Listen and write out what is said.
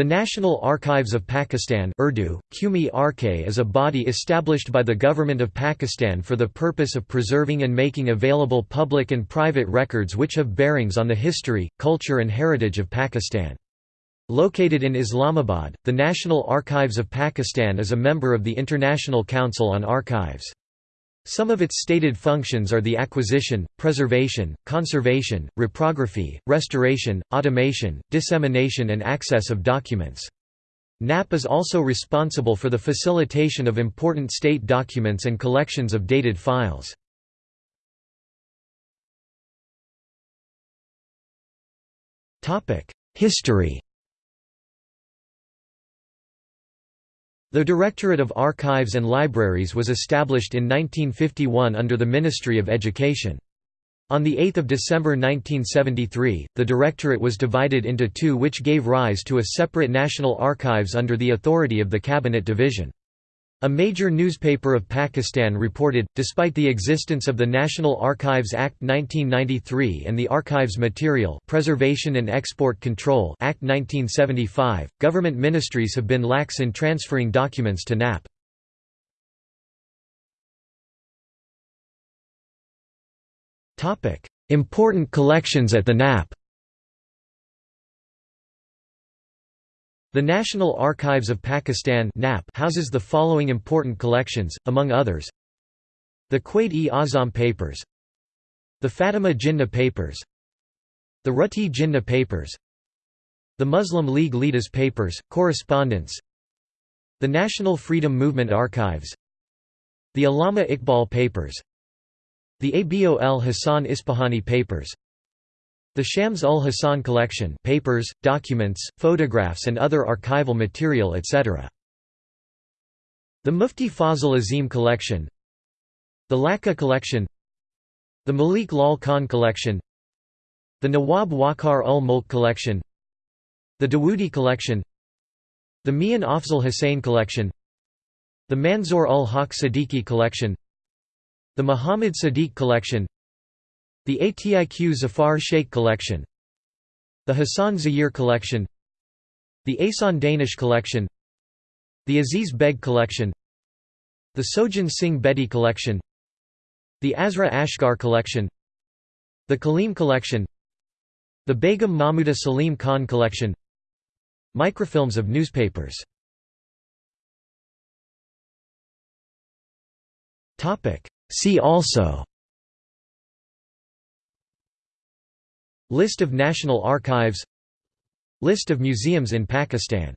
The National Archives of Pakistan Urdu, Qumi Arke is a body established by the Government of Pakistan for the purpose of preserving and making available public and private records which have bearings on the history, culture and heritage of Pakistan. Located in Islamabad, the National Archives of Pakistan is a member of the International Council on Archives. Some of its stated functions are the acquisition, preservation, conservation, reprography, restoration, automation, dissemination and access of documents. NAP is also responsible for the facilitation of important state documents and collections of dated files. History The Directorate of Archives and Libraries was established in 1951 under the Ministry of Education. On 8 December 1973, the Directorate was divided into two which gave rise to a separate National Archives under the authority of the Cabinet Division. A major newspaper of Pakistan reported, despite the existence of the National Archives Act 1993 and the Archives Material Preservation and Export Control Act 1975, government ministries have been lax in transferring documents to NAP. Important collections at the NAP The National Archives of Pakistan houses the following important collections, among others The Quaid-e-Azam Papers The Fatima Jinnah Papers The Ruti Jinnah Papers The Muslim League Leaders Papers, Correspondence The National Freedom Movement Archives The Allama Iqbal Papers The Abol Hassan Ispahani Papers the Shams ul Hassan collection papers, documents, photographs and other archival material etc. The Mufti Fazl Azim collection. The Laka collection. The Malik Lal Khan collection. The Nawab Waqar ul Mulk collection. The Dawoodi collection. The Mian Afzal Hussain collection. The Manzoor ul Haq Siddiqui collection. The Muhammad Sadiq collection the Atiq Zafar Sheikh collection The Hassan Zahir collection The Asan Danish collection The Aziz Beg collection The Sojan Singh Bedi collection The Azra Ashgar collection The Kaleem collection The Begum Mahmuda Salim Khan collection Microfilms of newspapers. See also List of National Archives List of museums in Pakistan